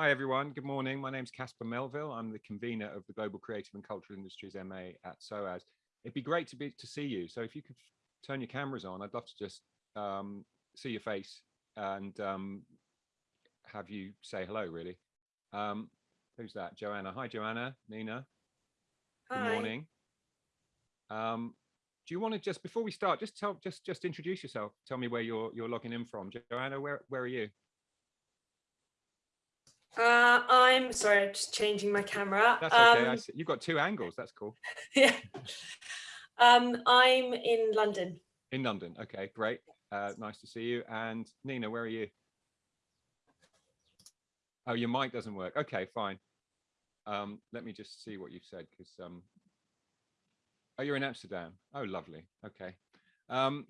Hi, everyone. Good morning. My name's Caspar Melville. I'm the convener of the Global Creative and Cultural Industries MA at SOAS. It'd be great to be to see you. So if you could turn your cameras on, I'd love to just um, see your face and um, have you say hello, really. Um, who's that? Joanna. Hi, Joanna. Nina. Good Hi. morning. Um, do you want to just before we start, just tell just just introduce yourself. Tell me where you're you're logging in from. Joanna, where where are you? Uh, I'm sorry, I'm just changing my camera. That's okay. I Um, see. You've got two angles. That's cool. yeah. Um, I'm in London. In London. Okay, great. Uh, nice to see you. And Nina, where are you? Oh, your mic doesn't work. Okay, fine. Um, let me just see what you've said because um, oh, you're in Amsterdam. Oh, lovely. Okay. Um,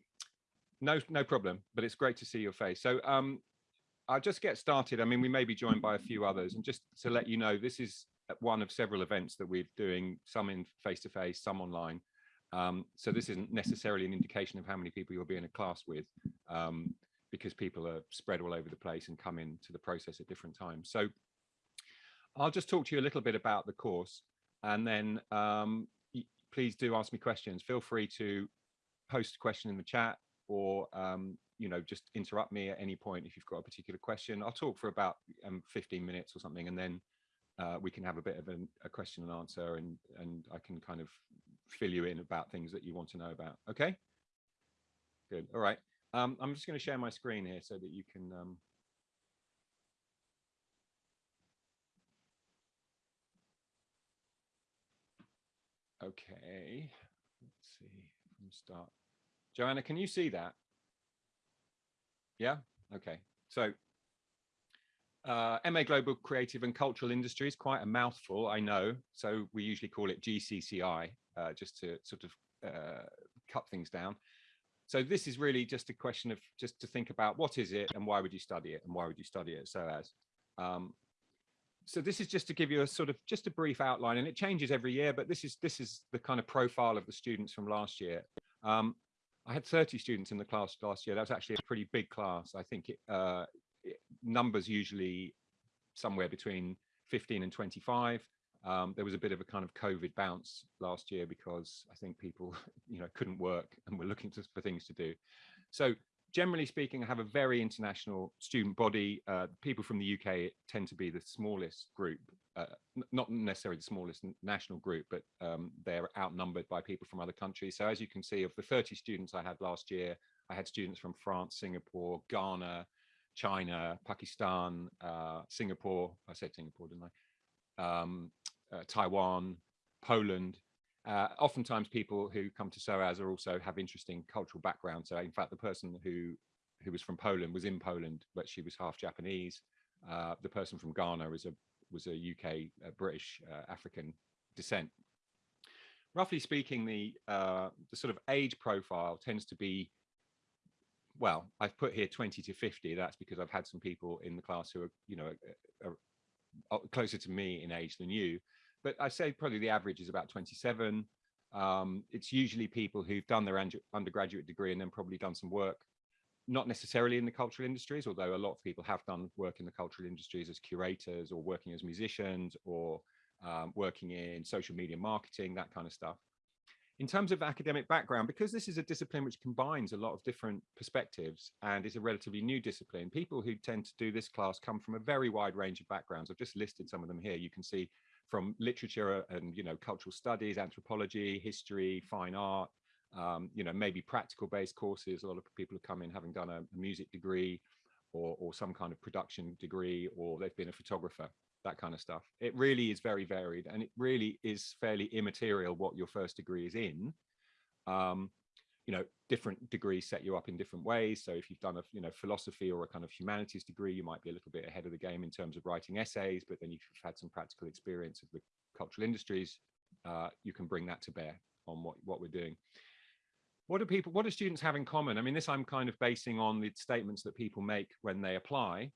no, no problem. But it's great to see your face. So um, I'll just get started. I mean, we may be joined by a few others, and just to let you know, this is one of several events that we're doing. Some in face to face, some online. Um, so this isn't necessarily an indication of how many people you'll be in a class with, um, because people are spread all over the place and come into the process at different times. So I'll just talk to you a little bit about the course, and then um, please do ask me questions. Feel free to post a question in the chat or um, you know just interrupt me at any point if you've got a particular question. I'll talk for about um, 15 minutes or something, and then uh, we can have a bit of an, a question and answer, and and I can kind of fill you in about things that you want to know about. Okay. Good. All right. Um, I'm just going to share my screen here so that you can. Um, okay. Let's see from start. Joanna, can you see that? Yeah. Okay. So uh, MA Global Creative and Cultural Industries, quite a mouthful, I know. So we usually call it GCCI, uh, just to sort of uh, cut things down. So this is really just a question of just to think about what is it and why would you study it and why would you study it SOAS. Um, so this is just to give you a sort of just a brief outline and it changes every year, but this is this is the kind of profile of the students from last year. Um, I had 30 students in the class last year. That was actually a pretty big class. I think it, uh, it, numbers usually somewhere between 15 and 25. Um, there was a bit of a kind of COVID bounce last year because I think people, you know, couldn't work and were looking to, for things to do. So generally speaking, I have a very international student body. Uh, people from the UK tend to be the smallest group, uh, not necessarily the smallest national group, but um, they're outnumbered by people from other countries. So as you can see, of the 30 students I had last year, I had students from France, Singapore, Ghana, China, Pakistan, uh, Singapore, I said Singapore, didn't I? Um, uh, Taiwan, Poland. Uh, oftentimes people who come to SOAS are also have interesting cultural backgrounds. So in fact, the person who who was from Poland was in Poland, but she was half Japanese. Uh, the person from Ghana was a was a UK uh, British uh, African descent. Roughly speaking, the uh, the sort of age profile tends to be well, I've put here 20 to 50. That's because I've had some people in the class who are, you know, are, are closer to me in age than you but I say probably the average is about 27. Um, it's usually people who've done their undergraduate degree and then probably done some work, not necessarily in the cultural industries, although a lot of people have done work in the cultural industries as curators or working as musicians or um, working in social media marketing, that kind of stuff. In terms of academic background, because this is a discipline which combines a lot of different perspectives and is a relatively new discipline, people who tend to do this class come from a very wide range of backgrounds. I've just listed some of them here. You can see from literature and you know cultural studies, anthropology, history, fine art, um, you know maybe practical based courses. A lot of people have come in having done a, music degree or, or some kind of production degree, or they've been a photographer, that kind of stuff. It really is very varied, and it really is fairly immaterial what your first degree is in. Um, you know, different degrees set you up in different ways. So if you've done a, you know, philosophy or a kind of humanities degree, you might be a little bit ahead of the game in terms of writing essays, but then you've had some practical experience of the cultural industries, uh, you can bring that to bear on what, what we're doing. What do people, what do students have in common? I mean, this I'm kind of basing on the statements that people make when they apply.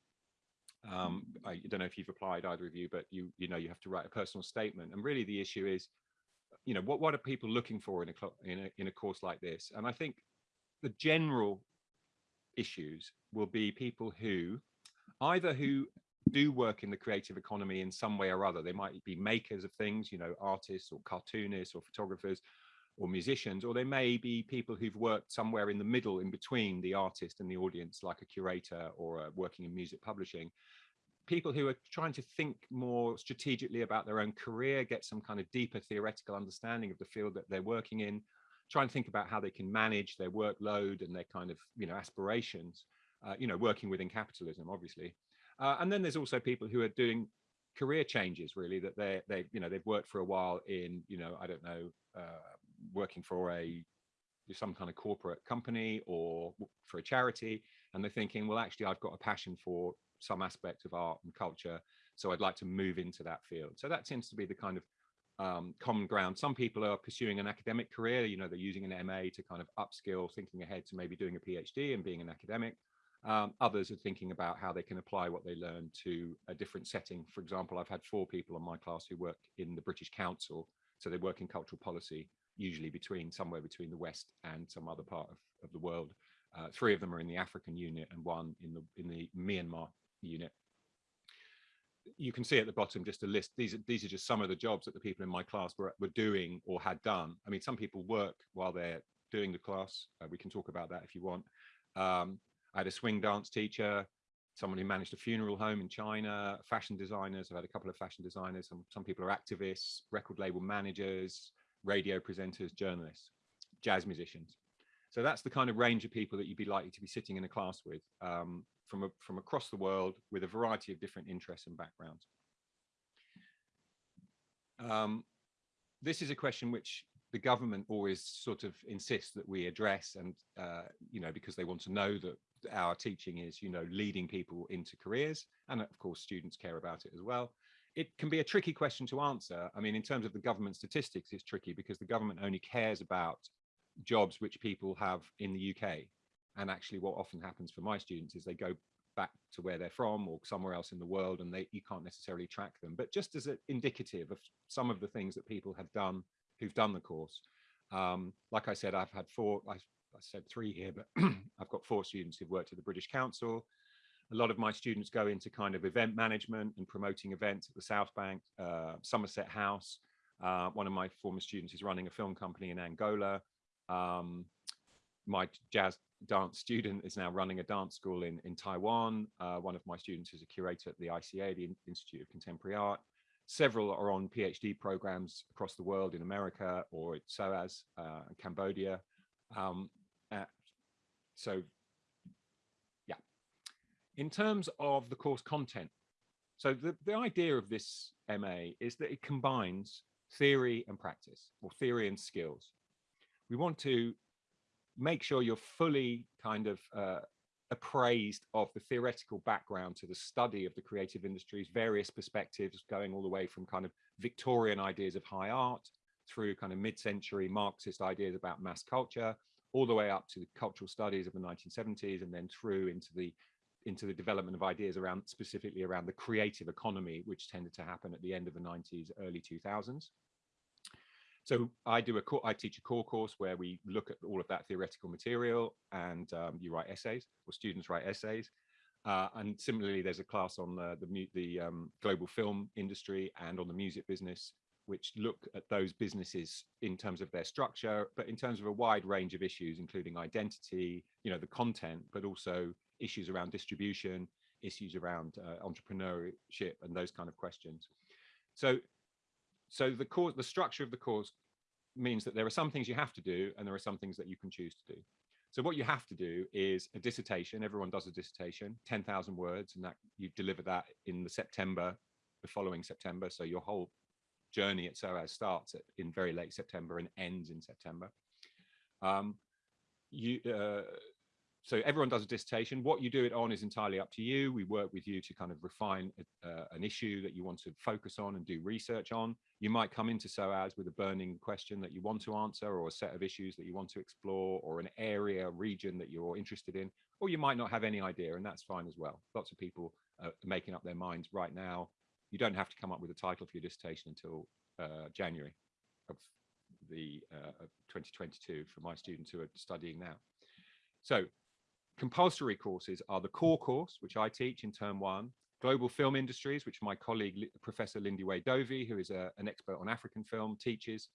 Um, I don't know if you've applied either of you, but you, you know, you have to write a personal statement. And really the issue is, you know, what, what are people looking for in a, in a, in a course like this? And I think the general issues will be people who either who do work in the creative economy in some way or other. They might be makers of things, you know, artists or cartoonists or photographers or musicians, or they may be people who've worked somewhere in the middle in between the artist and the audience, like a curator or working in music publishing. People who are trying to think more strategically about their own career, get some kind of deeper theoretical understanding of the field that they're working in, try and think about how they can manage their workload and their kind of, you know, aspirations, uh, you know, working within capitalism, obviously. Uh, and then there's also people who are doing career changes really that they they you know they've worked for a while in you know i don't know uh, working for a some kind of corporate company or for a charity and they're thinking well actually i've got a passion for some aspect of art and culture so i'd like to move into that field. So that tends to be the kind of um, common ground. Some people are pursuing an academic career you know they're using an ma to kind of upskill thinking ahead to maybe doing a phd and being an academic. Um, others are thinking about how they can apply what they learn to a different setting. For example i've had four people in my class who work in the british council so they work in cultural policy usually between somewhere between the West and some other part of, of the world. Uh, three of them are in the African unit and one in the in the Myanmar unit. You can see at the bottom just a list. These are these are just some of the jobs that the people in my class were were doing or had done. I mean, some people work while they're doing the class. Uh, we can talk about that if you want. Um, I had a swing dance teacher, someone who managed a funeral home in China, fashion designers. I've had a couple of fashion designers. Some some people are activists, record label managers, radio presenters, journalists, jazz musicians. So that's the kind of range of people that you'd be likely to be sitting in a class with um, from, a, from across the world with a variety of different interests and backgrounds. Um, this is a question which the government always sort of insists that we address and, uh, you know, because they want to know that our teaching is, you know, leading people into careers. And of course, students care about it as well it can be a tricky question to answer. I mean, in terms of the government statistics, it's tricky because the government only cares about jobs which people have in the UK. And actually what often happens for my students is they go back to where they're from or somewhere else in the world and they you can't necessarily track them. But just as an indicative of some of the things that people have done who've done the course. Um, like I said, I've had four, I, I said three here, but I've got four students who've worked at the British Council, a lot of my students go into kind of event management and promoting events at the South Bank, uh, Somerset House. Uh, one of my former students is running a film company in Angola. Um, my jazz dance student is now running a dance school in, in Taiwan. Uh, one of my students is a curator at the ICA, the Institute of Contemporary Art. Several are on PhD programs across the world in America or at SOAS, uh, Cambodia. Um, uh, so in terms of the course content, so the, the idea of this MA is that it combines theory and practice, or theory and skills. We want to make sure you're fully kind of uh, appraised of the theoretical background to the study of the creative industries, various perspectives going all the way from kind of Victorian ideas of high art through kind of mid-century Marxist ideas about mass culture, all the way up to the cultural studies of the 1970s and then through into the into the development of ideas around specifically around the creative economy, which tended to happen at the end of the 90s, early 2000s. So I do a I teach a core course where we look at all of that theoretical material and um, you write essays or students write essays. Uh, and similarly, there's a class on the, the, the um, global film industry and on the music business, which look at those businesses in terms of their structure, but in terms of a wide range of issues, including identity, you know, the content, but also issues around distribution, issues around uh, entrepreneurship and those kind of questions. So, so the course, the structure of the course means that there are some things you have to do and there are some things that you can choose to do. So what you have to do is a dissertation. Everyone does a dissertation, 10,000 words, and that you deliver that in the September, the following September. So your whole journey at SOAS starts at, in very late September and ends in September. Um, you, uh, so everyone does a dissertation. What you do it on is entirely up to you. We work with you to kind of refine uh, an issue that you want to focus on and do research on. You might come into SOAS with a burning question that you want to answer or a set of issues that you want to explore or an area, region that you're interested in, or you might not have any idea and that's fine as well. Lots of people are making up their minds right now. You don't have to come up with a title for your dissertation until uh, January of the uh, of 2022 for my students who are studying now. So compulsory courses are the core course, which I teach in term one, global film industries, which my colleague, Professor Lindiwe Dovey, who is a, an expert on African film, teaches,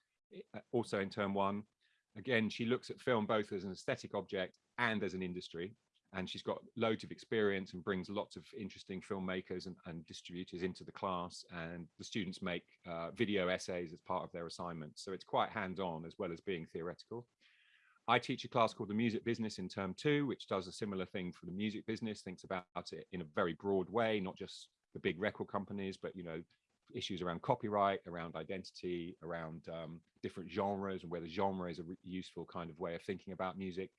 uh, also in term one. Again, she looks at film both as an aesthetic object and as an industry. And she's got loads of experience and brings lots of interesting filmmakers and, and distributors into the class. And the students make uh, video essays as part of their assignments. So it's quite hands-on as well as being theoretical. I teach a class called the music business in term two, which does a similar thing for the music business, thinks about it in a very broad way, not just the big record companies, but, you know, issues around copyright, around identity, around um, different genres and whether genre is a useful kind of way of thinking about music.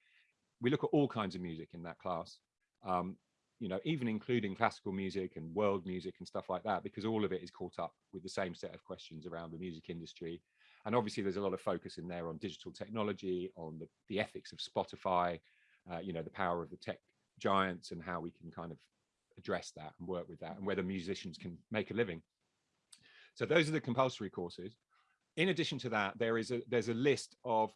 We look at all kinds of music in that class, um, you know, even including classical music and world music and stuff like that, because all of it is caught up with the same set of questions around the music industry and obviously there's a lot of focus in there on digital technology, on the, the ethics of Spotify, uh, you know, the power of the tech giants and how we can kind of address that and work with that and whether musicians can make a living. So those are the compulsory courses. In addition to that, there is a there's a list of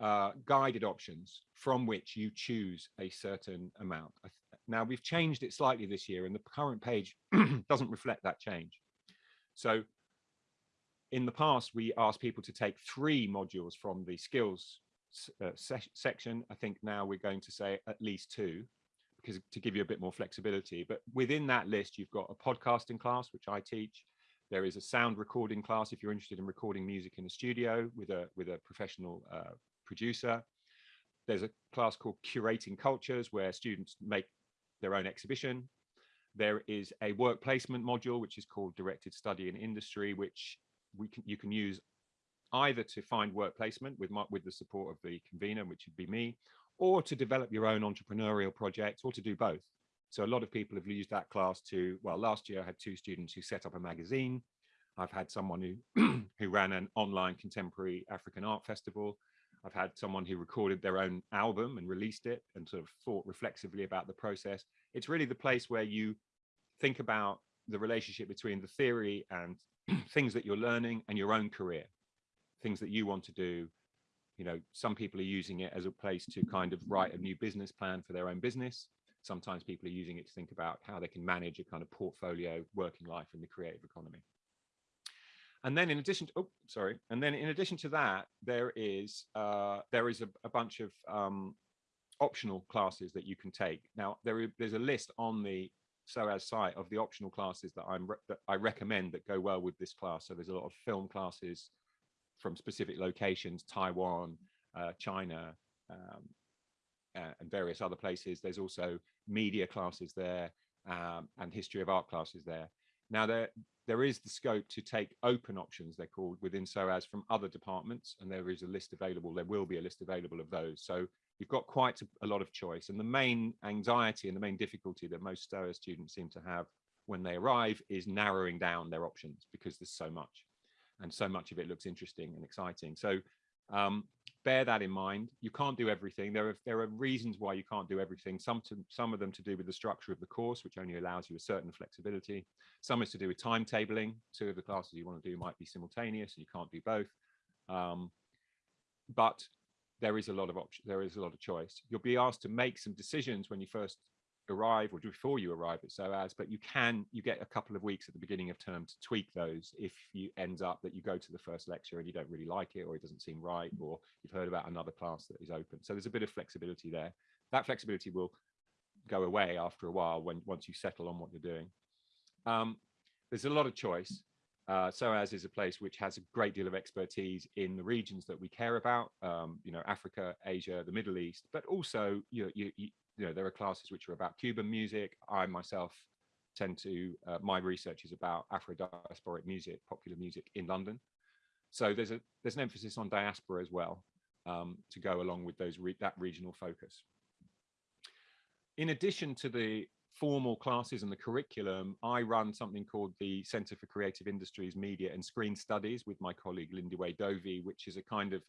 uh, guided options from which you choose a certain amount. Now we've changed it slightly this year and the current page doesn't reflect that change. So in the past, we asked people to take three modules from the skills uh, se section. I think now we're going to say at least two because to give you a bit more flexibility. But within that list, you've got a podcasting class, which I teach. There is a sound recording class if you're interested in recording music in a studio with a with a professional uh, producer. There's a class called Curating Cultures where students make their own exhibition. There is a work placement module, which is called Directed Study in Industry, which we can you can use either to find work placement with my, with the support of the convener, which would be me, or to develop your own entrepreneurial projects, or to do both. So a lot of people have used that class to, well, last year I had two students who set up a magazine. I've had someone who, who ran an online contemporary African art festival. I've had someone who recorded their own album and released it and sort of thought reflexively about the process. It's really the place where you think about the relationship between the theory and things that you're learning and your own career, things that you want to do. You know, some people are using it as a place to kind of write a new business plan for their own business. Sometimes people are using it to think about how they can manage a kind of portfolio working life in the creative economy. And then in addition to, oh, sorry. And then in addition to that, there is, uh, there is a, a bunch of um, optional classes that you can take. Now, there there's a list on the SOAS site of the optional classes that I'm that I recommend that go well with this class. So there's a lot of film classes from specific locations, Taiwan, uh, China, um, uh, and various other places. There's also media classes there um, and history of art classes there. Now there there is the scope to take open options, they're called, within SOAS from other departments, and there is a list available. There will be a list available of those. So you've got quite a, a, lot of choice. And the main anxiety and the main difficulty that most SOAS students seem to have when they arrive is narrowing down their options because there's so much and so much of it looks interesting and exciting. So um, bear that in mind. You can't do everything. There are, there are reasons why you can't do everything. Some, to, some of them to do with the structure of the course, which only allows you a certain flexibility. Some is to do with timetabling. Two of the classes you want to do might be simultaneous and you can't do both. Um, but there is a lot of option there is a lot of choice you'll be asked to make some decisions when you first arrive or before you arrive at SOAS, but you can, you get a couple of weeks at the beginning of term to tweak those if you end up that you go to the first lecture and you don't really like it or it doesn't seem right or you've heard about another class that is open. So there's a bit of flexibility there. That flexibility will go away after a while when once you settle on what you're doing. Um, there's a lot of choice. Uh, SOAS is a place which has a great deal of expertise in the regions that we care about, um, you know, Africa, Asia, the Middle East, but also you, know, you, you, know, there are classes which are about Cuban music. I myself tend to, uh, my research is about Afro-diasporic music, popular music in London. So there's a there's an emphasis on diaspora as well um, to go along with those re that regional focus. In addition to the formal classes and the curriculum, I run something called the Center for Creative Industries, Media and Screen Studies with my colleague Lindiwe Dovey, which is a kind of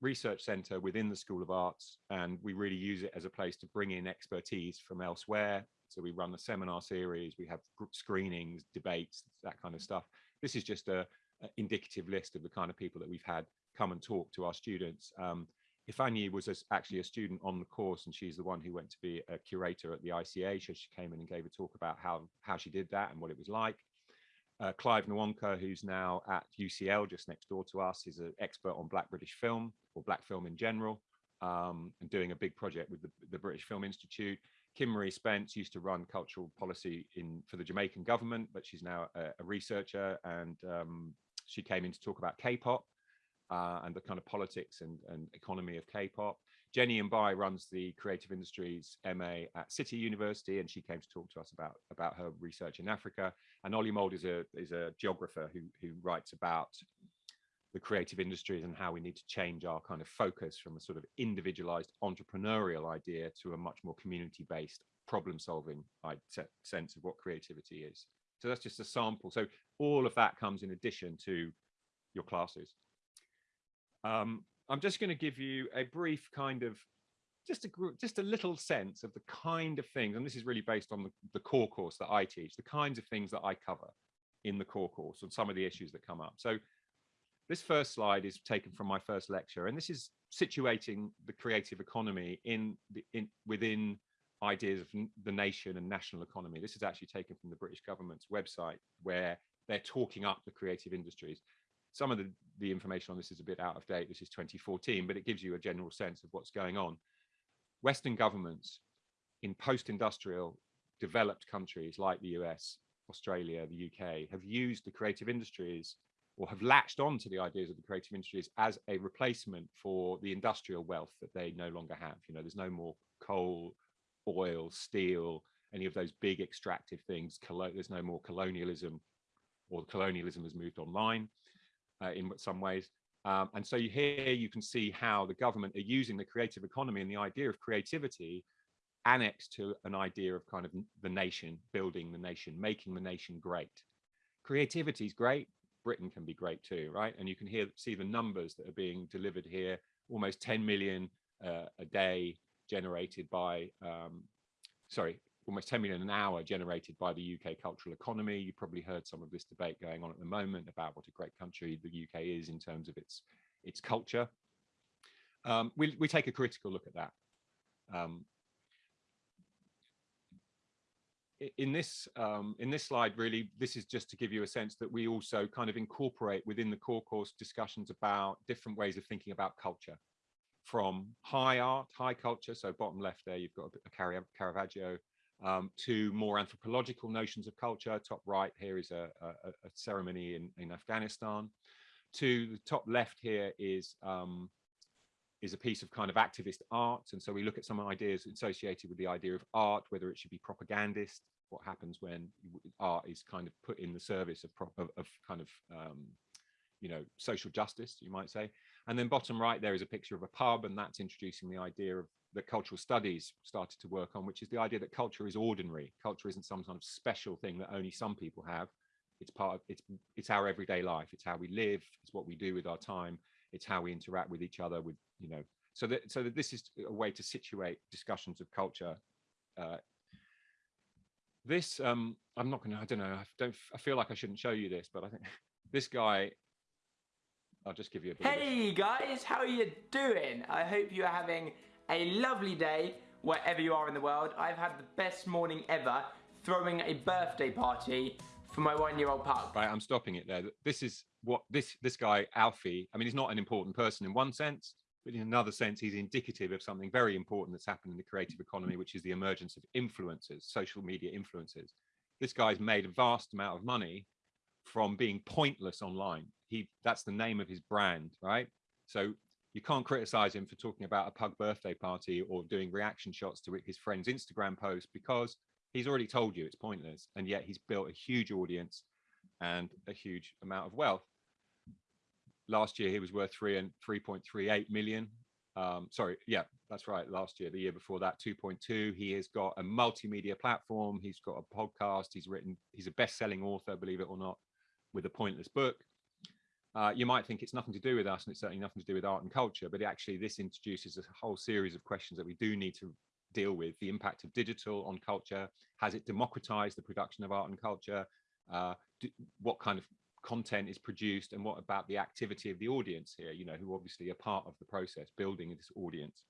research center within the School of Arts. And we really use it as a place to bring in expertise from elsewhere. So we run a seminar series, we have group screenings, debates, that kind of stuff. This is just a, a indicative list of the kind of people that we've had come and talk to our students. Um, Ifeanyi was as- actually a student on the course and she's the one who went to be a curator at the ICA. So she came in and gave a talk about how, how she did that and what it was like. Uh, Clive Nwonka, who's now at UCL just next door to us, is an expert on Black British film or Black film in general um, and doing a big project with the, the British Film Institute. Kim Marie Spence used to run cultural policy in for the Jamaican government, but she's now a, a researcher and um, she came in to talk about K-pop uh, and the kind of politics and, and economy of K-pop. Jenny Mbaye runs the creative industries MA at City University, and she came to talk to us about, about her research in Africa. And Ollie Mould is a, is a geographer who, who writes about the creative industries and how we need to change our kind of focus from a sort of individualized entrepreneurial idea to a much more community-based problem solving sense of what creativity is. So that's just a sample. So all of that comes in addition to your classes. Um, I'm just going to give you a brief kind of just a just a little sense of the kind of things, and this is really based on the, the core course that I teach, the kinds of things that I cover in the core course and some of the issues that come up. So this first slide is taken from my first lecture, and this is situating the creative economy in, the, in within ideas of the nation and national economy. This is actually taken from the British government's website, where they're talking up the creative industries some of the, the information on this is a bit out of date. This is 2014, but it gives you a general sense of what's going on. Western governments in post-industrial developed countries like the US, Australia, the UK have used the creative industries or have latched on to the ideas of the creative industries as a replacement for the industrial wealth that they no longer have. You know, there's no more coal, oil, steel, any of those big extractive things. There's no more colonialism or colonialism has moved online uh, in some ways. Um, and so here you can see how the government are using the creative economy and the idea of creativity annexed to an idea of kind of the nation, building the nation, making the nation great. Creativity is great. Britain can be great too, right? And you can hear see the numbers that are being delivered here, almost 10 million uh, a day generated by, um, sorry, almost 10 million an hour generated by the UK cultural economy. You probably heard some of this debate going on at the moment about what a great country the UK is in terms of its its culture. Um, we, we take a critical look at that. Um, in this um, in this slide, really, this is just to give you a sense that we also kind of incorporate within the core course discussions about different ways of thinking about culture from high art, high culture. So bottom left there, you've got a Caravaggio um, to more anthropological notions of culture. Top right here is a, a, a ceremony in, in, Afghanistan. To the top left here is um, is a piece of kind of activist art. And so we look at some ideas associated with the idea of art, whether it should be propagandist, what happens when art is kind of put in the service of, of, of kind of, um, you know, social justice, you might say. And then bottom right, there is a picture of a pub and that's introducing the idea of that cultural studies started to work on, which is the idea that culture is ordinary. Culture isn't some kind of special thing that only some people have. It's part of it's it's our everyday life. It's how we live. It's what we do with our time. It's how we interact with each other. With you know, so that so that this is a way to situate discussions of culture. Uh, this um, I'm not gonna. I don't know. I don't. I feel like I shouldn't show you this, but I think this guy I'll just give you a Hey guys, how are you doing? I hope you're having a lovely day wherever you are in the world. I've had the best morning ever throwing a birthday party for my one-year-old pup. Right, I'm stopping it there. This is what this this guy Alfie. I mean, he's not an important person in one sense, but in another sense, he's indicative of something very important that's happened in the creative economy, which is the emergence of influencers, social media influencers. This guy's made a vast amount of money from being pointless online. He that's the name of his brand, right? So you can't criticize him for talking about a pug birthday party or doing reaction shots to his friend's Instagram post because he's already told you it's pointless. And yet he's built a huge audience and a huge amount of wealth. Last year, he was worth three and 3.38 million. Um, sorry, yeah, that's right. Last year, the year before that, 2.2. He has got a multimedia platform. He's got a podcast. He's written, he's a best-selling author, believe it or not, with a pointless book uh, you might think it's nothing to do with us and it's certainly nothing to do with art and culture, but actually this introduces a whole series of questions that we do need to deal with. The impact of digital on culture, has it democratized the production of art and culture? Uh, do, what kind of content is produced and what about the activity of the audience here, you know, who obviously are part of the process, building this audience.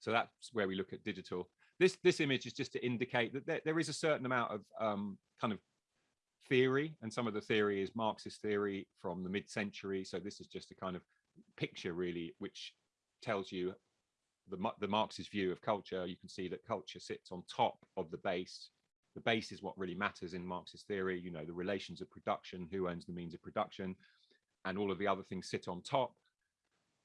So that's where we look at digital. This, this image is just to indicate that there, there is a certain amount of um, kind of theory, and some of the theory is Marxist theory from the mid-century. So this is just a kind of picture really, which tells you the, the Marxist view of culture. You can see that culture sits on top of the base the base is what really matters in Marxist theory, you know, the relations of production, who owns the means of production, and all of the other things sit on top.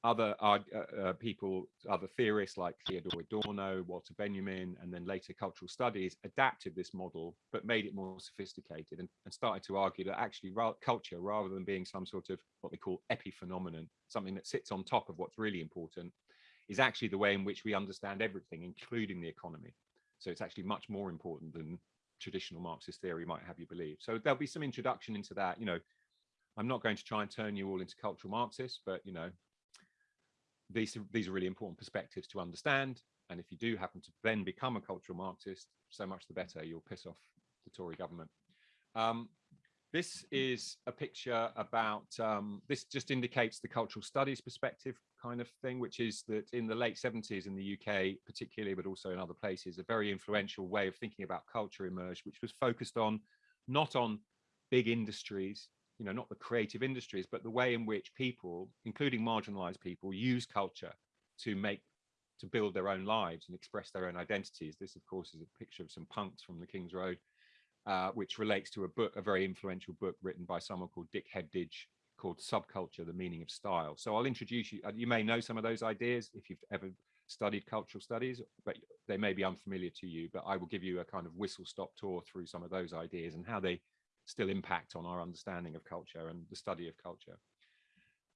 Other uh, uh, people, other theorists like Theodore Adorno, Walter Benjamin, and then later cultural studies adapted this model, but made it more sophisticated and, and started to argue that actually culture, rather than being some sort of what they call epiphenomenon, something that sits on top of what's really important, is actually the way in which we understand everything, including the economy. So it's actually much more important than traditional Marxist theory might have you believe. So there'll be some introduction into that. You know, I'm not going to try and turn you all into cultural Marxists, but you know, these these are really important perspectives to understand. And if you do happen to then become a cultural Marxist, so much the better. You'll piss off the Tory government. Um, this is a picture about, um, this just indicates the cultural studies perspective kind of thing, which is that in the late 70s in the UK, particularly, but also in other places, a very influential way of thinking about culture emerged, which was focused on not on big industries, you know, not the creative industries, but the way in which people, including marginalized people, use culture to make to build their own lives and express their own identities. This, of course, is a picture of some punks from the King's Road, uh, which relates to a book, a very influential book written by someone called Dick Hebdige called Subculture, The Meaning of Style. So I'll introduce you, uh, you may know some of those ideas if you've ever studied cultural studies, but they may be unfamiliar to you, but I will give you a kind of whistle stop tour through some of those ideas and how they still impact on our understanding of culture and the study of culture.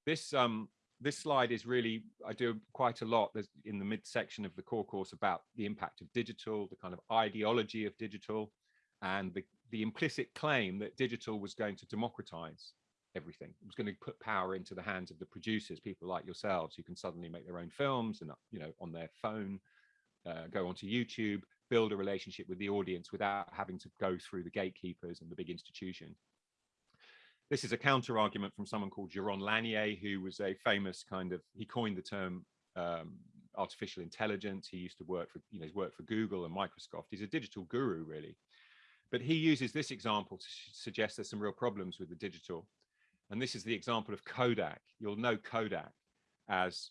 This um, this slide is really, I do quite a lot There's in the midsection of the core course about the impact of digital, the kind of ideology of digital, and the, the implicit claim that digital was going to democratize everything. It was going to put power into the hands of the producers, people like yourselves who can suddenly make their own films and, you know, on their phone, uh, go onto YouTube, build a relationship with the audience without having to go through the gatekeepers and the big institution. This is a counter argument from someone called Jaron Lanier, who was a famous kind of, he coined the term um, artificial intelligence. He used to work for, you know, he's worked for Google and Microsoft. He's a digital guru, really. But he uses this example to suggest there's some real problems with the digital. And this is the example of Kodak. You'll know Kodak as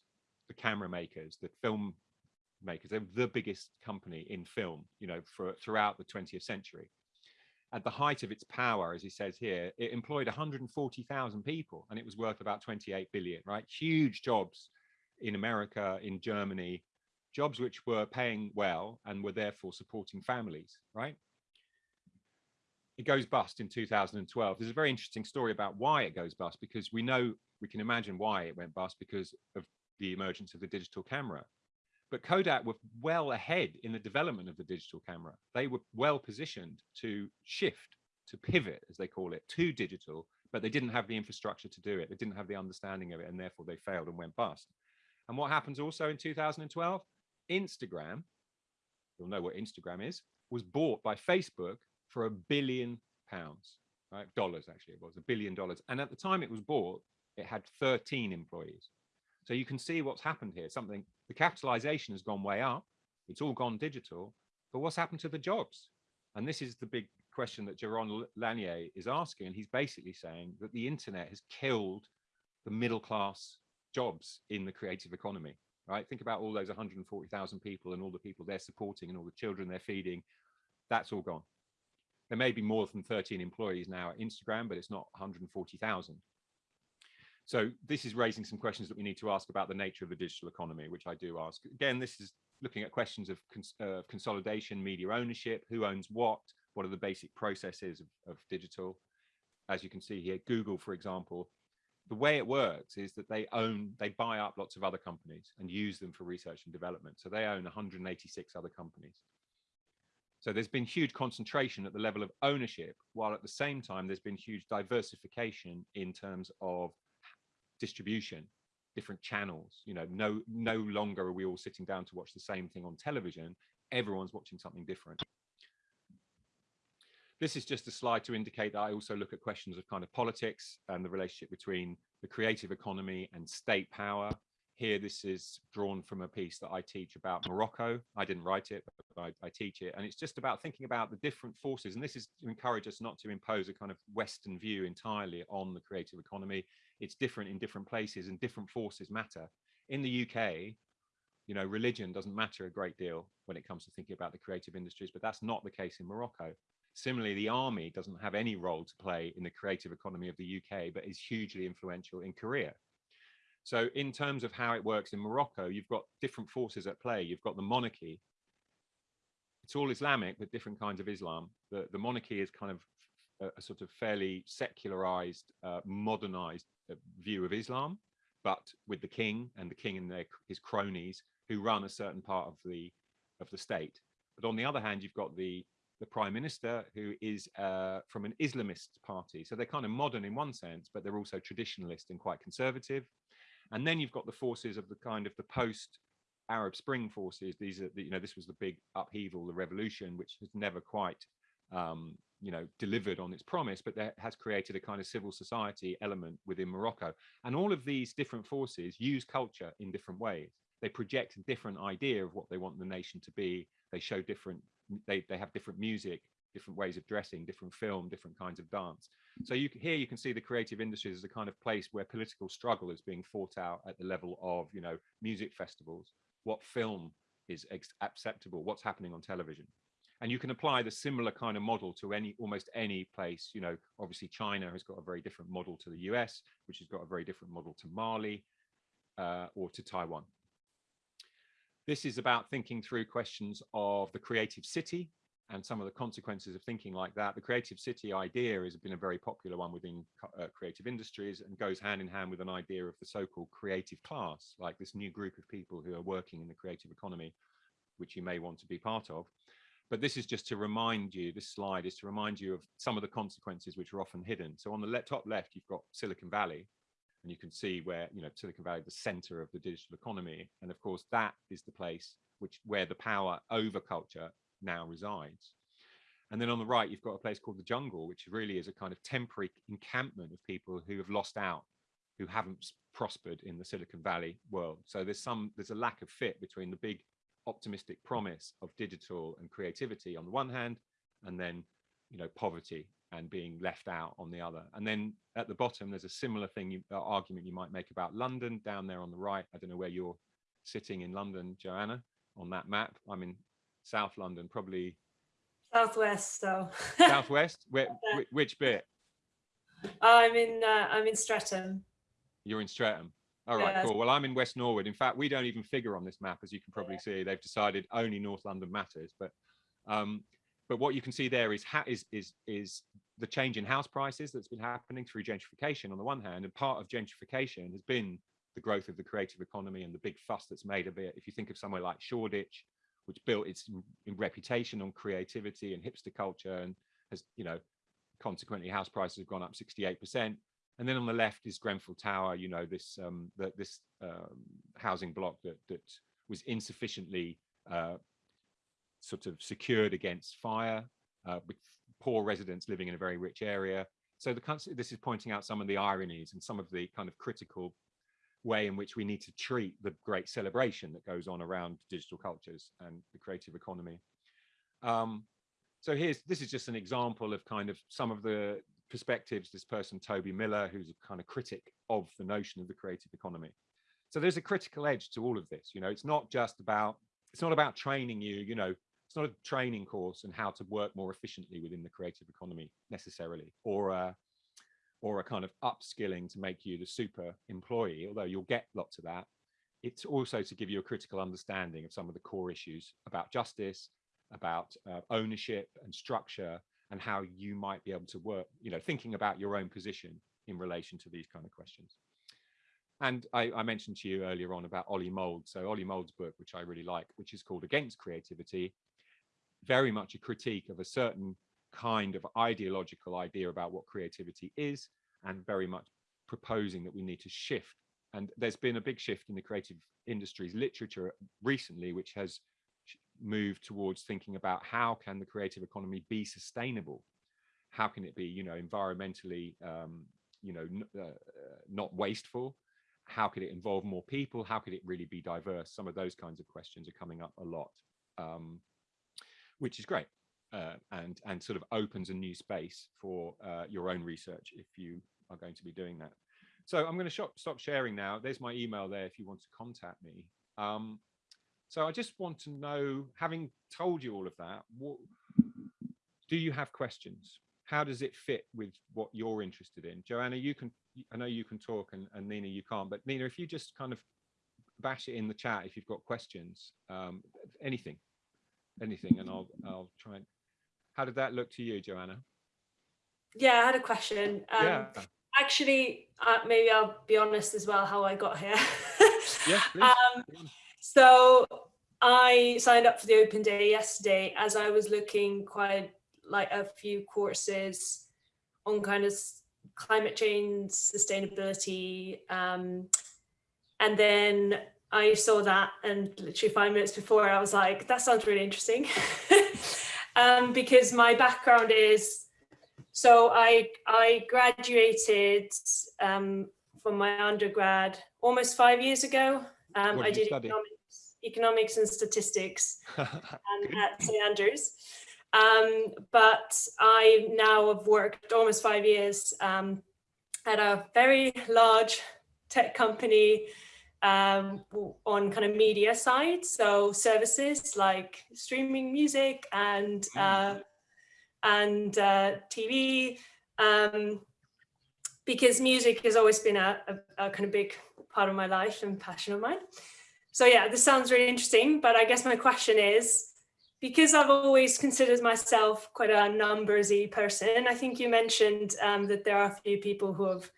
the camera makers, the film makers. They're the biggest company in film, you know, for throughout the 20th century. At the height of its power, as he says here, it employed 140,000 people and it was worth about 28 billion, right? Huge jobs in America, in Germany, jobs which were paying well and were therefore supporting families, right? it goes bust in 2012. There's a very interesting story about why it goes bust because we know we can imagine why it went bust because of the emergence of the digital camera. But Kodak were well ahead in the development of the digital camera. They were well positioned to shift, to pivot, as they call it, to digital, but they didn't have the infrastructure to do it. They didn't have the understanding of it, and therefore they failed and went bust. And what happens also in 2012? Instagram, you'll know what Instagram is, was bought by Facebook for a billion pounds, right? Dollars, actually, it was a billion dollars. And at the time it was bought, it had 13 employees. So you can see what's happened here. Something, the capitalization has gone way up. It's all gone digital. But what's happened to the jobs? And this is the big question that Jaron Lanier is asking. And he's basically saying that the internet has killed the middle class jobs in the creative economy, right? Think about all those 140,000 people and all the people they're supporting and all the children they're feeding. That's all gone there may be more than 13 employees now at Instagram, but it's not 140,000. So this is raising some questions that we need to ask about the nature of the digital economy, which I do ask. Again, this is looking at questions of cons uh, consolidation, media ownership, who owns what, what are the basic processes of, of digital. As you can see here, Google, for example, the way it works is that they own, they buy up lots of other companies and use them for research and development. So they own 186 other companies. So there's been huge concentration at the level of ownership, while at the same time, there's been huge diversification in terms of distribution, different channels. You know, no, no longer are we all sitting down to watch the same thing on television. Everyone's watching something different. This is just a slide to indicate that I also look at questions of kind of politics and the relationship between the creative economy and state power. Here, this is drawn from a piece that I teach about Morocco. I didn't write it, but I, I, teach it. And it's just about thinking about the different forces. And this is to encourage us not to impose a kind of Western view entirely on the creative economy. It's different in different places and different forces matter. In the UK, you know, religion doesn't matter a great deal when it comes to thinking about the creative industries, but that's not the case in Morocco. Similarly, the army doesn't have any role to play in the creative economy of the UK, but is hugely influential in Korea. So in terms of how it works in Morocco, you've got different forces at play. You've got the monarchy. It's all Islamic, but different kinds of Islam. The, the monarchy is kind of a, a sort of fairly secularized, uh, modernized uh, view of Islam, but with the king and the king and their, his cronies who run a certain part of the of the state. But on the other hand, you've got the the prime minister who is uh, from an Islamist party. So they're kind of modern in one sense, but they're also traditionalist and quite conservative. And then you've got the forces of the kind of the post Arab Spring forces. These are, the, you know, this was the big upheaval, the revolution, which has never quite, um, you know, delivered on its promise, but that has created a kind of civil society element within Morocco. And all of these different forces use culture in different ways. They project a different idea of what they want the nation to be. They show different they, they have different music, different ways of dressing, different film, different kinds of dance. So you here you can see the creative industries as a kind of place where political struggle is being fought out at the level of, you know, music festivals, what film is acceptable, what's happening on television. And you can apply the similar kind of model to any almost any place, you know, obviously China has got a very different model to the US, which has got a very different model to Mali uh, or to Taiwan. This is about thinking through questions of the creative city and some of the consequences of thinking like that. The creative city idea has been a very popular one within uh, creative industries and goes hand in hand with an idea of the so-called creative class, like this new group of people who are working in the creative economy, which you may want to be part of. But this is just to remind you, this slide is to remind you of some of the consequences which are often hidden. So on the le top left, you've got Silicon Valley, and you can see where you know Silicon Valley, the center of the digital economy, and of course that is the place which where the power over culture now resides. And then on the right, you've got a place called the jungle, which really is a kind of temporary encampment of people who have lost out, who haven't prospered in the Silicon Valley world. So there's some there's a lack of fit between the big optimistic promise of digital and creativity on the one hand, and then you know poverty and being left out on the other. And then at the bottom, there's a similar thing, you, uh, argument you might make about London down there on the right. I don't know where you're sitting in London, Joanna, on that map. I'm in South London, probably. Southwest, so. Southwest? Where, which bit? I'm in, uh, I'm in Streatham. You're in Streatham. All right, yeah. cool. Well, I'm in West Norwood. In fact, we don't even figure on this map, as you can probably yeah. see. They've decided only North London matters. But um, but what you can see there is, is, is, is the change in house prices that's been happening through gentrification on the one hand, and part of gentrification has been the growth of the creative economy and the big fuss that's made of it. If you think of somewhere like Shoreditch, which built its reputation on creativity and hipster culture and has, you know, consequently house prices have gone up 68%. And then on the left is Grenfell Tower, you know, this um, this um, housing block that, that was insufficiently uh, sort of secured against fire uh, with poor residents living in a very rich area. So the this is pointing out some of the ironies and some of the kind of critical way in which we need to treat the great celebration that goes on around digital cultures and the creative economy. Um, so here's this is just an example of kind of some of the perspectives. This person Toby Miller who's a kind of critic of the notion of the creative economy. So there's a critical edge to all of this you know? It's not just about it's not about training you you know? It's not a training course on how to work more efficiently within the creative economy necessarily, or a, or a kind of upskilling to make you the super employee, although you'll get lots of that. It's also to give you a critical understanding of some of the core issues about justice, about uh, ownership and structure, and how you might be able to work, you know, thinking about your own position in relation to these kind of questions. And I, I, mentioned to you earlier on about Ollie Mould. So Ollie Mould's book, which I really like, which is called Against Creativity, very much a critique of a certain kind of ideological idea about what creativity is and very much proposing that we need to shift. And there's been a big shift in the creative industries literature recently which has moved towards thinking about how can the creative economy be sustainable? How can it be you know environmentally um, you know uh, not wasteful? How could it involve more people? How could it really be diverse? Some of those kinds of questions are coming up a lot um, which is great uh, and and sort of opens a new space for uh, your own research if you are going to be doing that. So i'm going to stop sharing now. There's my email there if you want to contact me. Um, so i just want to know having told you all of that what do you have questions? How does it fit with what you're interested in? Joanna you can i know you can talk and, and nina you can't but nina if you just kind of bash it in the chat if you've got questions um, anything anything and i'll i'll try and how did that look to you joanna? Yeah i had a question. Um, yeah. actually uh, maybe i'll be honest as well how i got here. Yeah, um, so i signed up for the open day yesterday as i was looking quite like a few courses on kind of climate change, sustainability. Um, and then I saw that and literally five minutes before I was like, that sounds really interesting. um, because my background is, so I, I graduated um, from my undergrad almost five years ago. Um, I did economics, economics and statistics at St Andrews. Um, but I now have worked almost five years um, at a very large tech company um, on kind of media side. So services like streaming music and mm. uh, and uh, TV, um, because music has always been a, a, a kind of big part of my life and passion of mine. So yeah, this sounds really interesting, but I guess my question is, because I've always considered myself quite a numbersy person, I think you mentioned um, that there are a few people who have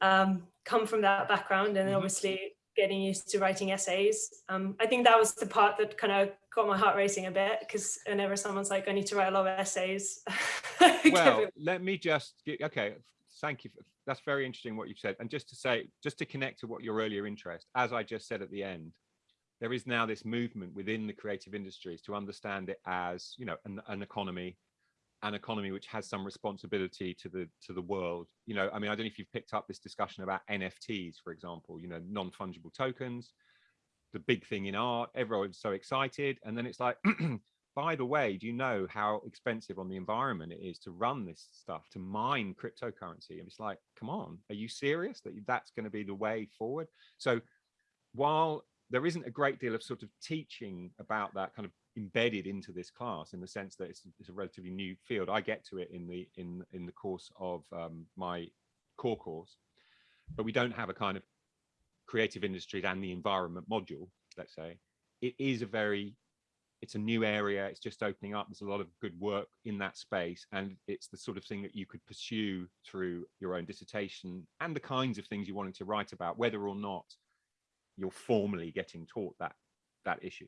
um, come from that background and mm -hmm. obviously getting used to writing essays. Um, I think that was the part that kind of got my heart racing a bit because whenever someone's like, I need to write a lot of essays. well, let me just, get, okay, thank you. That's very interesting what you've said. And just to say, just to connect to what your earlier interest, as I just said at the end, there is now this movement within the creative industries to understand it as you know an, an, economy an economy which has some responsibility to the to the world. You know i mean i don't know if you've picked up this discussion about nfts for example you know non-fungible tokens the big thing in art everyone's so excited and then it's like by the way do you know how expensive on the environment it is to run this stuff to mine cryptocurrency? And it's like come on are you serious that that's going to be the way forward? So while there isn't a great deal of sort of teaching about that kind of embedded into this class in the sense that it's, it's a relatively new field. I get to it in the in in the course of um, my core course, but we don't have a kind of creative industries and the environment module. Let's say it is a very it's a new area. It's just opening up. There's a lot of good work in that space, and it's the sort of thing that you could pursue through your own dissertation and the kinds of things you wanted to write about, whether or not you're formally getting taught that that issue.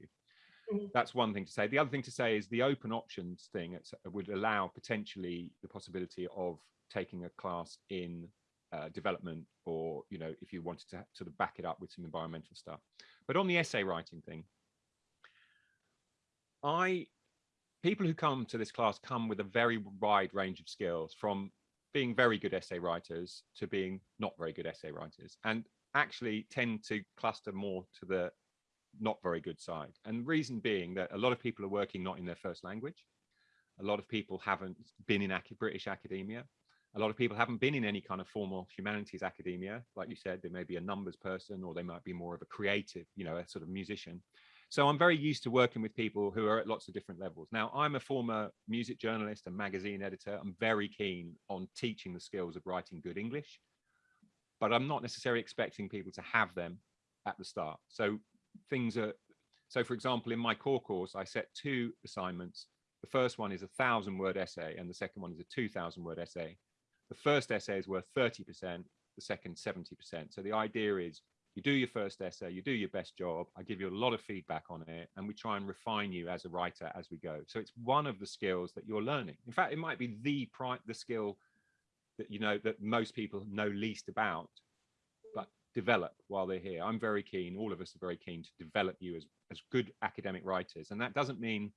Mm. That's one thing to say. The other thing to say is the open options thing uh, would allow potentially the possibility of taking a class in uh, development or, you know, if you wanted to sort of back it up with some environmental stuff. But on the essay writing thing, I, people who come to this class come with a very wide range of skills from being very good essay writers to being not very good essay writers. And actually tend to cluster more to the not very good side. And reason being that a lot of people are working not in their first language. A lot of people haven't been in British academia. A lot of people haven't been in any kind of formal humanities academia. Like you said, they may be a numbers person or they might be more of a creative, you know, a sort of musician. So I'm very used to working with people who are at lots of different levels. Now, I'm a former music journalist and magazine editor. I'm very keen on teaching the skills of writing good English but I'm not necessarily expecting people to have them at the start. So things are, so for example, in my core course, I set two assignments. The first one is a thousand word essay and the second one is a 2000 word essay. The first essay is worth 30%, the second 70%. So the idea is you do your first essay, you do your best job, I give you a lot of feedback on it, and we try and refine you as a writer as we go. So it's one of the skills that you're learning. In fact, it might be the, the skill that you know that most people know least about develop while they're here i'm very keen all of us are very keen to develop you as as good academic writers and that doesn't mean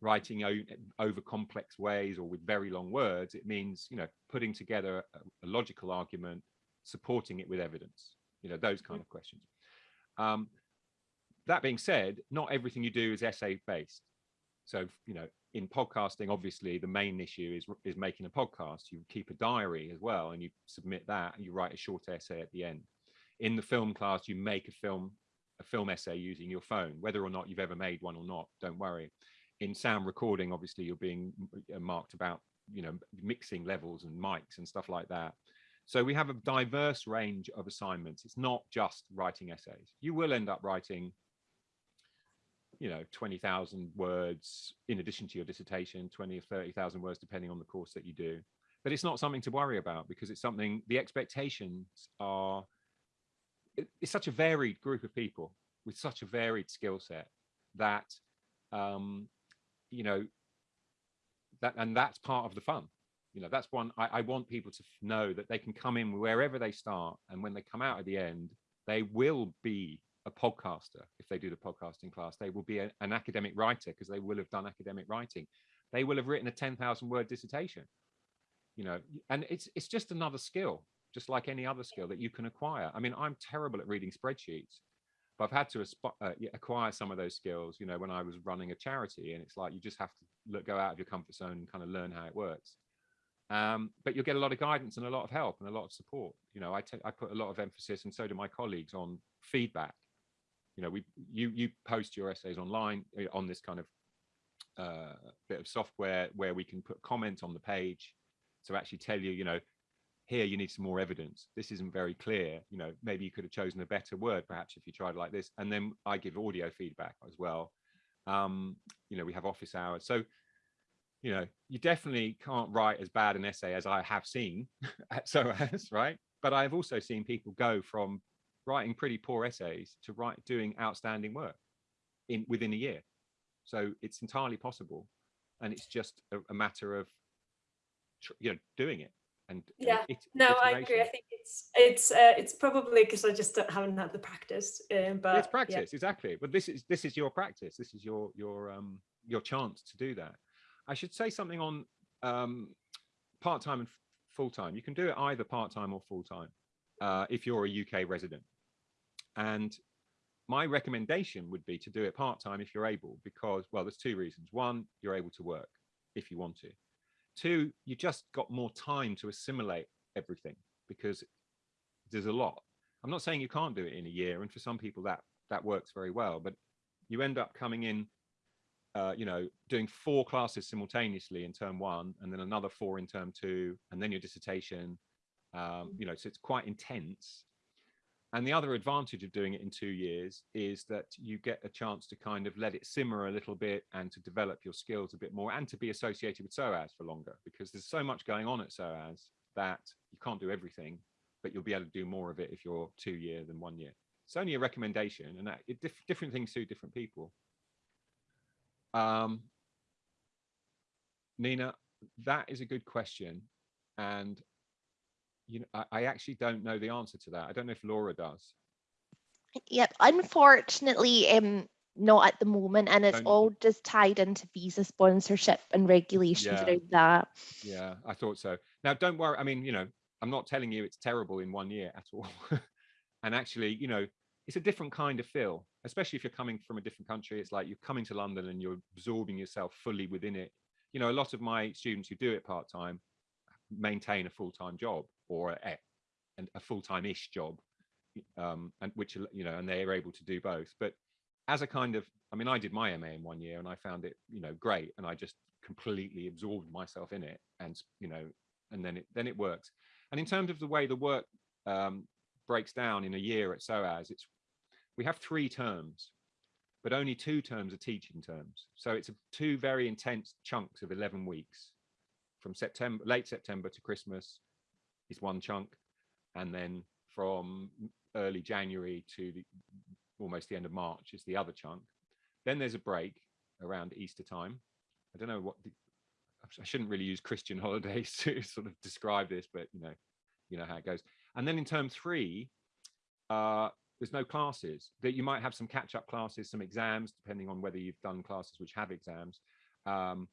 writing over complex ways or with very long words. It means, you know, putting together a, a logical argument, supporting it with evidence, you know, those kind of questions. Um, that being said, not everything you do is essay based. So, you know, in podcasting, obviously the main issue is is making a podcast. You keep a diary as well, and you submit that, and you write a short essay at the end. In the film class, you make a film a film essay using your phone, whether or not you've ever made one or not. Don't worry. In sound recording, obviously, you're being marked about you know mixing levels and mics and stuff like that. So we have a diverse range of assignments. It's not just writing essays. You will end up writing you know 20,000 words in addition to your dissertation 20 or 30,000 words depending on the course that you do but it's not something to worry about because it's something the expectations are it's such a varied group of people with such a varied skill set that um you know that and that's part of the fun. You know that's one I, I want people to know that they can come in wherever they start and when they come out at the end they will be a podcaster. If they do the podcasting class they will be a, an academic writer because they will have done academic writing. They will have written a 10,000 word dissertation. You know and it's it's just another skill just like any other skill that you can acquire. I mean i'm terrible at reading spreadsheets but i've had to uh, acquire some of those skills you know when i was running a charity and it's like you just have to look, go out of your comfort zone and kind of learn how it works. Um, but you'll get a lot of guidance and a lot of help and a lot of support. You know I, I put a lot of emphasis and so do my colleagues on feedback. You know we you you post your essays online eh, on this kind of uh, bit of software where we can put comments on the page to actually tell you you know here you need some more evidence. This isn't very clear. You know maybe you could have chosen a better word perhaps if you tried like this. And then i give audio feedback as well. Um you know we have office hours. So you know you definitely can't write as bad an essay as i have seen at SOAS right? But i've also seen people go from writing pretty poor essays to write doing outstanding work in within a year. So it's entirely possible. And it's just a, a matter of you know doing it and yeah. no i agree. I think it's it's uh, it's probably because i just haven't had the practice um, but it's practice yeah. exactly. But this is this is your practice. This is your your um your chance to do that. I should say something on um part-time and full-time. You can do it either part-time or full-time uh, if you're a uk resident. And my recommendation would be to do it part-time if you're able, because, well, there's two reasons. One, you're able to work if you want to. Two, you just got more time to assimilate everything because there's a lot. I'm not saying you can't do it in a year, and for some people that that works very well, but you end up coming in, uh, you know, doing four classes simultaneously in term one, and then another four in term two, and then your dissertation. Um, you know, so it's quite intense and the other advantage of doing it in two years is that you get a chance to kind of let it simmer a little bit and to develop your skills a bit more and to be associated with SOAS for longer because there's so much going on at SOAS that you can't do everything, but you'll be able to do more of it if you're two year than one year. It's only a recommendation and that it, diff different things suit different people. Um, Nina, that is a good question. And you know, I, I actually don't know the answer to that. I don't know if Laura does. Yep, unfortunately, um, not at the moment, and it's don't all just tied into visa sponsorship and regulations yeah. around that. Yeah, I thought so. Now, don't worry. I mean, you know, I'm not telling you it's terrible in one year at all. and actually, you know, it's a different kind of feel, especially if you're coming from a different country. It's like you're coming to London and you're absorbing yourself fully within it. You know, a lot of my students who do it part time maintain a full time job or a, a full-time-ish job um, and which you know and they're able to do both. But as a kind of i mean i did my ma in one year and i found it you know great and i just completely absorbed myself in it and you know and then it then it works. And in terms of the way the work um, breaks down in a year at SOAS it's we have three terms but only two terms are teaching terms. So it's a, two very intense chunks of 11 weeks from september late september to christmas is one chunk, and then from early January to the, almost the end of March is the other chunk. Then there's a break around Easter time. I don't know what the, I shouldn't really use Christian holidays to sort of describe this, but you know, you know how it goes. And then in term three, uh, there's no classes that you might have some catch-up classes, some exams, depending on whether you've done classes which have exams. Um,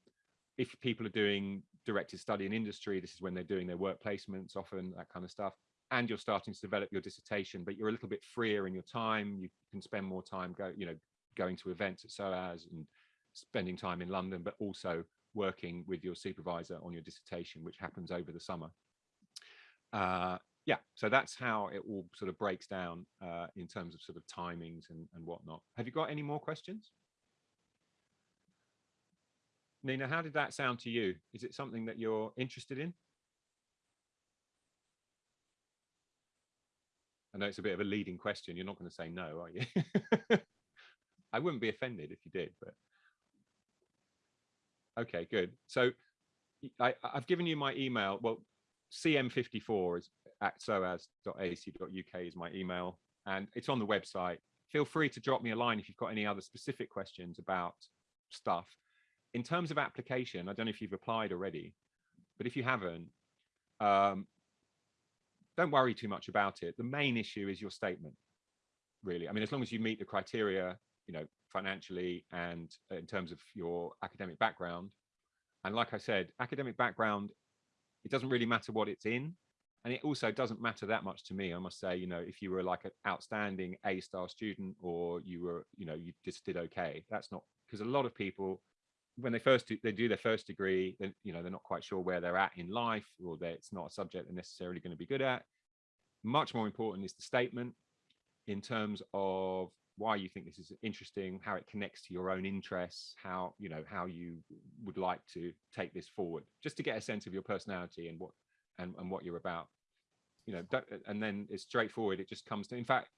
if people are doing directed study in industry, this is when they're doing their work placements often, that kind of stuff. And you're starting to develop your dissertation, but you're a little bit freer in your time. You can spend more time go, you know, going to events at SOAS and spending time in London, but also working with your supervisor on your dissertation, which happens over the summer. Uh, yeah, so that's how it all sort of breaks down uh, in terms of sort of timings and, and whatnot. Have you got any more questions? Nina, how did that sound to you? Is it something that you're interested in? I know it's a bit of a leading question. You're not going to say no, are you? I wouldn't be offended if you did, but okay, good. So I, have given you my email. Well, cm54 is at soas.ac.uk is my email, and it's on the website. Feel free to drop me a line if you've got any other specific questions about stuff. In terms of application, I don't know if you've applied already, but if you haven't, um, don't worry too much about it. The main issue is your statement, really. I mean, as long as you meet the criteria, you know, financially and in terms of your academic background. And like I said, academic background, it doesn't really matter what it's in. And it also doesn't matter that much to me, I must say, you know, if you were like an outstanding A star student or you were, you know, you just did okay. That's not because a lot of people, when they first do, they do their first degree, you know, they're not quite sure where they're at in life or that it's not a subject they're necessarily going to be good at. Much more important is the statement in terms of why you think this is interesting, how it connects to your own interests, how you know how you would like to take this forward, just to get a sense of your personality and what and, and what you're about. You know, and then it's straightforward. It just comes to. In fact,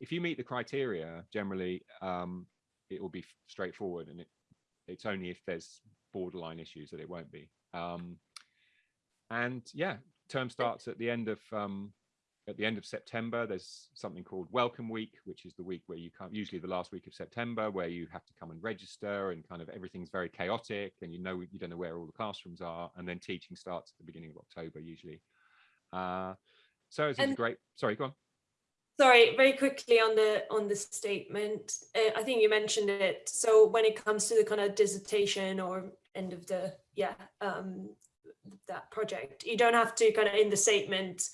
if you meet the criteria, generally, um, it will be straightforward, and it it's only if there's borderline issues that it won't be. Um, and yeah, term starts at the end of um, at the end of September, there's something called Welcome Week, which is the week where you come, usually the last week of September, where you have to come and register and kind of everything's very chaotic and you know, you don't know where all the classrooms are. And then teaching starts at the beginning of October, usually. Uh, so it's a great, sorry, go on. Sorry, very quickly on the on the statement. Uh, I think you mentioned it. So when it comes to the kind of dissertation or end of the, yeah, um, that project, you don't have to kind of in the statement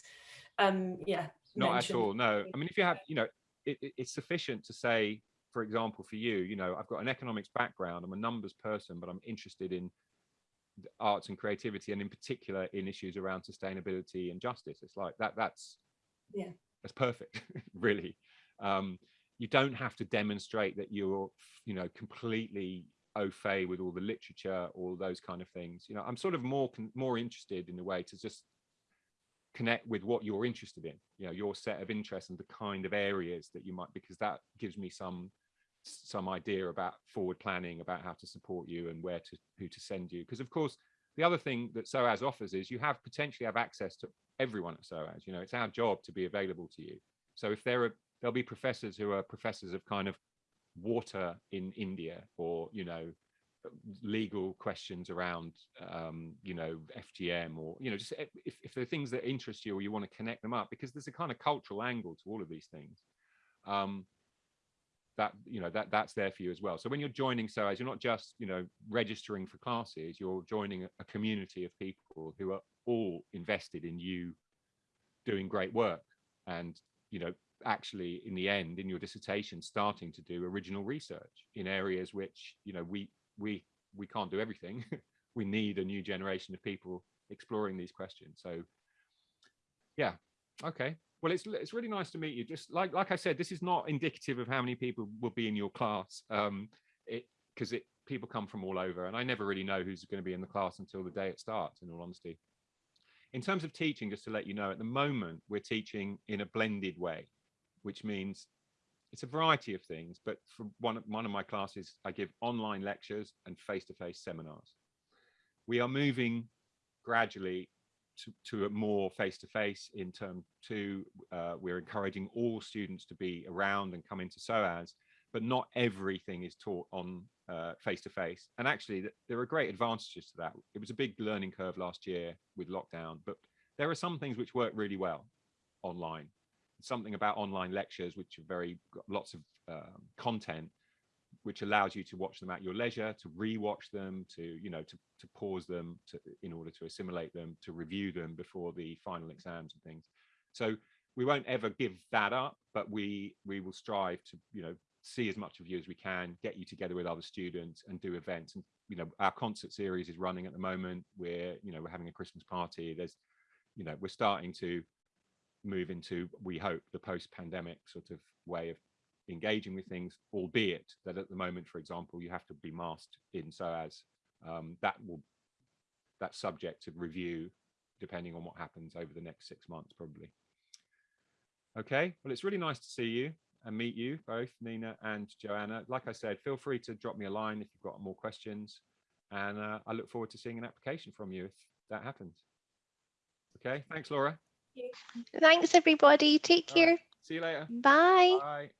um yeah not at all no i mean if you have you know it, it, it's sufficient to say for example for you you know i've got an economics background i'm a numbers person but i'm interested in arts and creativity and in particular in issues around sustainability and justice it's like that that's yeah that's perfect really. Um you don't have to demonstrate that you're you know completely au fait with all the literature all those kind of things. You know i'm sort of more more interested in a way to just connect with what you're interested in you know your set of interests and the kind of areas that you might because that gives me some some idea about forward planning about how to support you and where to who to send you. Because of course the other thing that SOAS offers is you have potentially have access to everyone at SOAS you know it's our job to be available to you. So if there are there'll be professors who are professors of kind of water in India or you know legal questions around um, you know FGM or you know just if, if there are things that interest you or you want to connect them up because there's a kind of cultural angle to all of these things um, that you know that that's there for you as well. So when you're joining SOAS you're not just you know registering for classes you're joining a, a community of people who are all invested in you doing great work and you know actually in the end in your dissertation starting to do original research in areas which you know we we we can't do everything. we need a new generation of people exploring these questions. So yeah, okay. Well, it's it's really nice to meet you. Just like like I said, this is not indicative of how many people will be in your class. Um, it because it people come from all over, and I never really know who's going to be in the class until the day it starts. In all honesty, in terms of teaching, just to let you know, at the moment we're teaching in a blended way, which means it's a variety of things, but for one of, one of my classes, I give online lectures and face-to-face -face seminars. We are moving gradually to, to a more face-to-face -face in term two. Uh, we're encouraging all students to be around and come into SOAS, but not everything is taught on uh, face-to-face. -face. And actually, there are great advantages to that. It was a big learning curve last year with lockdown, but there are some things which work really well online something about online lectures, which are very lots of um, content, which allows you to watch them at your leisure, to re-watch them, to you know, to to pause them, to in order to assimilate them, to review them before the final exams and things. So we won't ever give that up, but we we will strive to you know see as much of you as we can, get you together with other students and do events. And you know, our concert series is running at the moment. We're you know we're having a Christmas party. There's you know we're starting to move into we hope the post-pandemic sort of way of engaging with things albeit that at the moment for example you have to be masked in SOAS um, that will that's subject to review depending on what happens over the next six months probably okay well it's really nice to see you and meet you both nina and joanna like i said feel free to drop me a line if you've got more questions and uh, i look forward to seeing an application from you if that happens okay thanks laura Thanks, everybody. Take All right. care. see you later Bye. bye